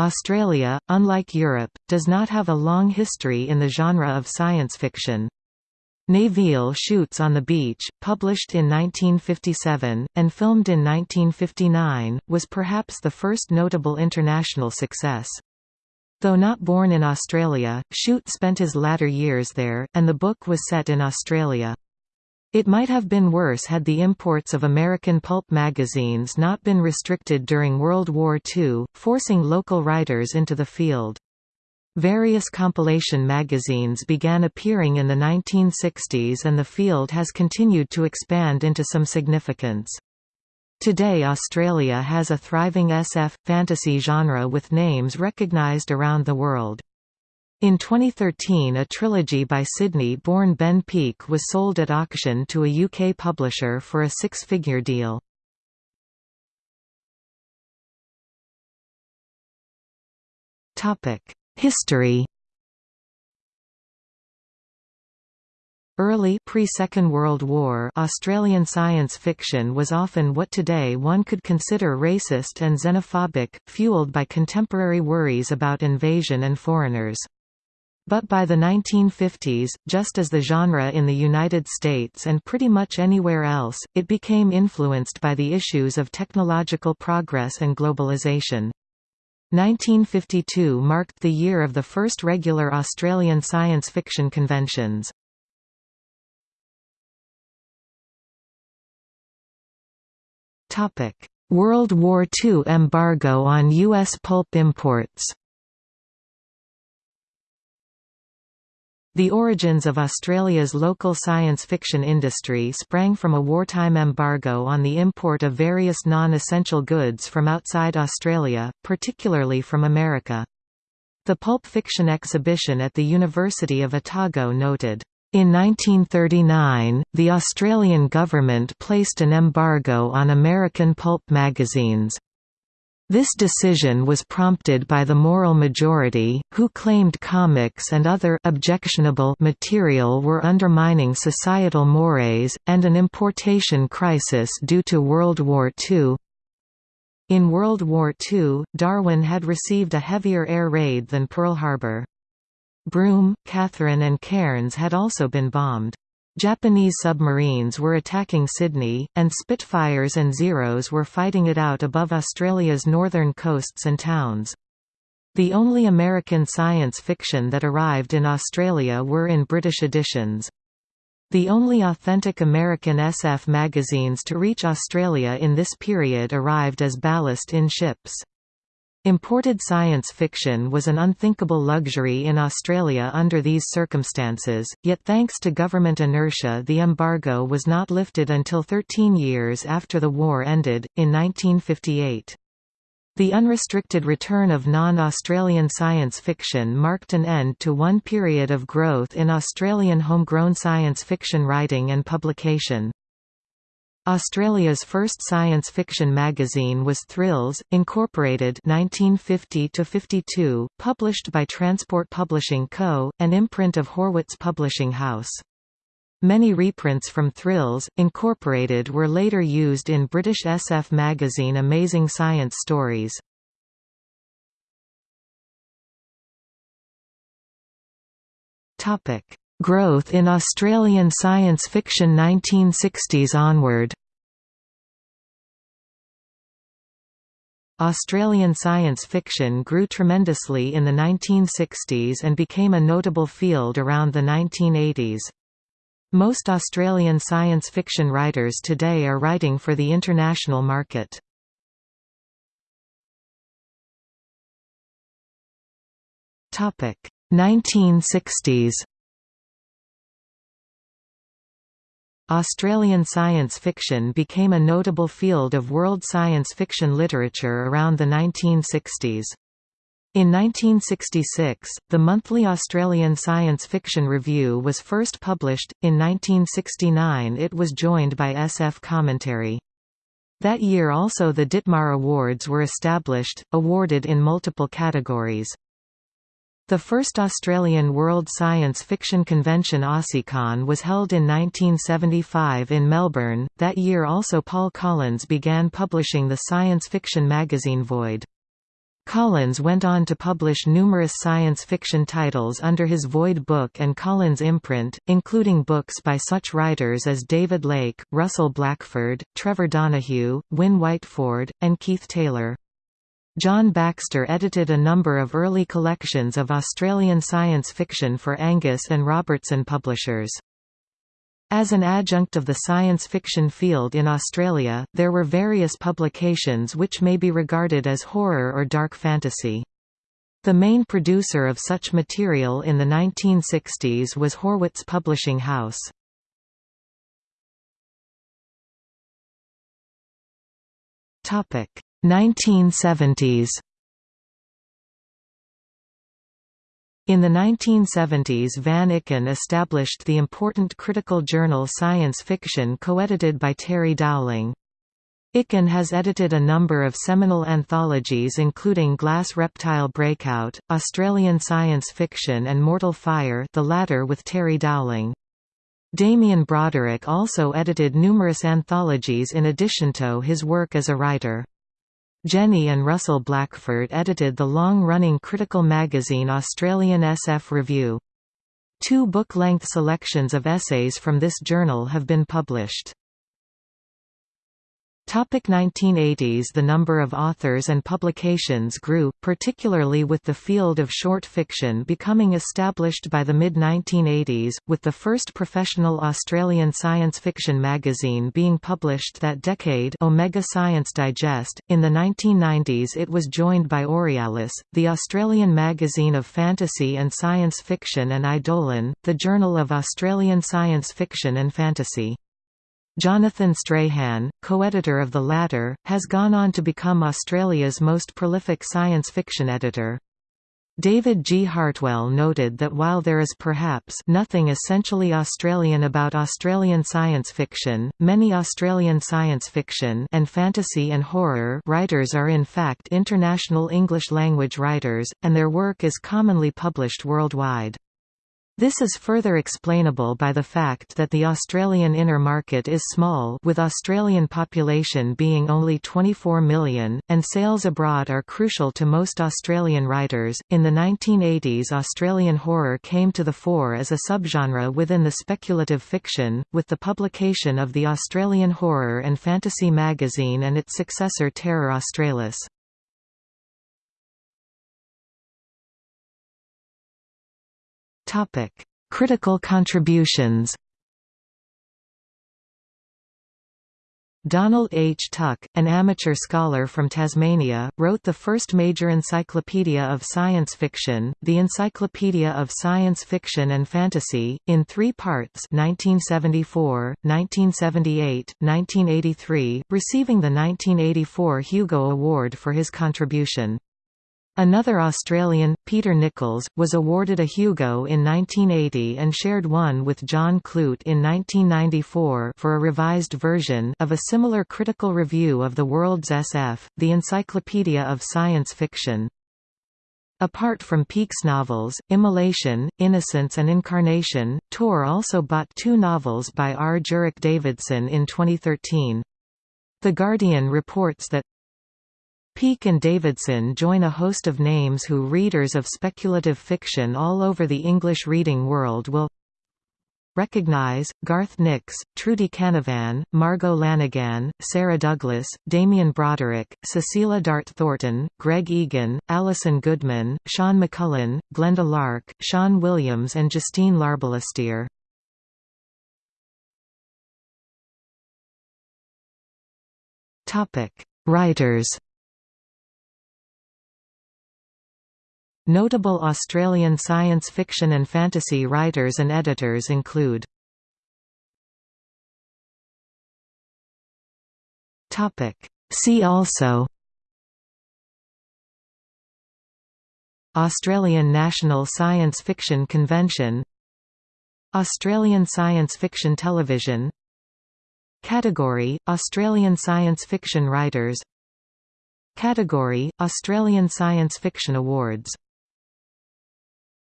Australia, unlike Europe, does not have a long history in the genre of science fiction. Nevil Shute's on the Beach, published in 1957, and filmed in 1959, was perhaps the first notable international success. Though not born in Australia, Shute spent his latter years there, and the book was set in Australia. It might have been worse had the imports of American pulp magazines not been restricted during World War II, forcing local writers into the field. Various compilation magazines began appearing in the 1960s and the field has continued to expand into some significance. Today Australia has a thriving SF, fantasy genre with names recognised around the world. In 2013 a trilogy by Sydney-born Ben Peek was sold at auction to a UK publisher for a six-figure deal. History Early pre-Second World War Australian science fiction was often what today one could consider racist and xenophobic, fueled by contemporary worries about invasion and foreigners. But by the 1950s, just as the genre in the United States and pretty much anywhere else, it became influenced by the issues of technological progress and globalization. 1952 marked the year of the first regular Australian science fiction conventions. World War II embargo on U.S. pulp imports The origins of Australia's local science fiction industry sprang from a wartime embargo on the import of various non-essential goods from outside Australia, particularly from America. The Pulp Fiction exhibition at the University of Otago noted, in 1939, the Australian government placed an embargo on American pulp magazines. This decision was prompted by the moral majority, who claimed comics and other objectionable material were undermining societal mores, and an importation crisis due to World War II. In World War II, Darwin had received a heavier air raid than Pearl Harbor. Broome, Katherine and Cairns had also been bombed. Japanese submarines were attacking Sydney, and Spitfires and Zeros were fighting it out above Australia's northern coasts and towns. The only American science fiction that arrived in Australia were in British editions. The only authentic American SF magazines to reach Australia in this period arrived as ballast in ships. Imported science fiction was an unthinkable luxury in Australia under these circumstances, yet thanks to government inertia the embargo was not lifted until 13 years after the war ended, in 1958. The unrestricted return of non-Australian science fiction marked an end to one period of growth in Australian homegrown science fiction writing and publication. Australia's first science fiction magazine was Thrills, Incorporated 1950–52, published by Transport Publishing Co., an imprint of Horwitz Publishing House. Many reprints from Thrills, Incorporated were later used in British SF magazine Amazing Science Stories. Growth in Australian science fiction 1960s onward Australian science fiction grew tremendously in the 1960s and became a notable field around the 1980s. Most Australian science fiction writers today are writing for the international market. Topic: 1960s Australian science fiction became a notable field of world science fiction literature around the 1960s. In 1966, the monthly Australian Science Fiction Review was first published, in 1969 it was joined by SF Commentary. That year also the Ditmar Awards were established, awarded in multiple categories. The first Australian World Science Fiction Convention AussieCon was held in 1975 in Melbourne. That year also Paul Collins began publishing the science fiction magazine Void. Collins went on to publish numerous science fiction titles under his Void Book and Collins imprint, including books by such writers as David Lake, Russell Blackford, Trevor Donahue, Wynne Whiteford, and Keith Taylor. John Baxter edited a number of early collections of Australian science fiction for Angus and Robertson Publishers. As an adjunct of the science fiction field in Australia, there were various publications which may be regarded as horror or dark fantasy. The main producer of such material in the 1960s was Horwitz Publishing House. Topic: 1970s In the 1970s Van Ikin established the important critical journal Science Fiction co-edited by Terry Dowling. Ikin has edited a number of seminal anthologies including Glass Reptile Breakout, Australian Science Fiction and Mortal Fire the latter with Terry Dowling. Damien Broderick also edited numerous anthologies in addition to his work as a writer. Jenny and Russell Blackford edited the long-running critical magazine Australian SF Review. Two book-length selections of essays from this journal have been published. Topic 1980s The number of authors and publications grew, particularly with the field of short fiction becoming established by the mid-1980s, with the first professional Australian science fiction magazine being published that decade Omega Science Digest. In the 1990s it was joined by Aurealis, the Australian magazine of fantasy and science fiction and Eidolon, the Journal of Australian Science Fiction and Fantasy. Jonathan Strahan, co-editor of the latter, has gone on to become Australia's most prolific science fiction editor. David G. Hartwell noted that while there is perhaps nothing essentially Australian about Australian science fiction, many Australian science fiction and fantasy and horror writers are in fact international English-language writers, and their work is commonly published worldwide. This is further explainable by the fact that the Australian inner market is small with Australian population being only 24 million, and sales abroad are crucial to most Australian writers. In the 1980s Australian horror came to the fore as a subgenre within the speculative fiction, with the publication of the Australian Horror and Fantasy magazine and its successor Terror Australis. Topic: Critical contributions. Donald H. Tuck, an amateur scholar from Tasmania, wrote the first major encyclopedia of science fiction, the Encyclopedia of Science Fiction and Fantasy, in three parts 1974, 1978, 1983, receiving the 1984 Hugo Award for his contribution. Another Australian, Peter Nicholls, was awarded a Hugo in 1980 and shared one with John Clute in 1994 for a revised version of a similar critical review of the world's SF, the Encyclopedia of Science Fiction. Apart from Peek's novels, Immolation, Innocence and Incarnation, Tor also bought two novels by Rjurik Davidson in 2013. The Guardian reports that Peek and Davidson join a host of names who readers of speculative fiction all over the English reading world will recognize, Garth Nix, Trudi Canavan, Margo Lanagan, Sara Douglass, Damien Broderick, Cecilia Dart Thornton, Greg Egan, Alison Goodman, Sean McMullen, Glenda Larke, Sean Williams and Justine Larbalestier. Writers Notable Australian science fiction and fantasy writers and editors include See also Australian National Science Fiction Convention Australian Science Fiction Television Category – Australian Science Fiction Writers Category – Australian Science Fiction Awards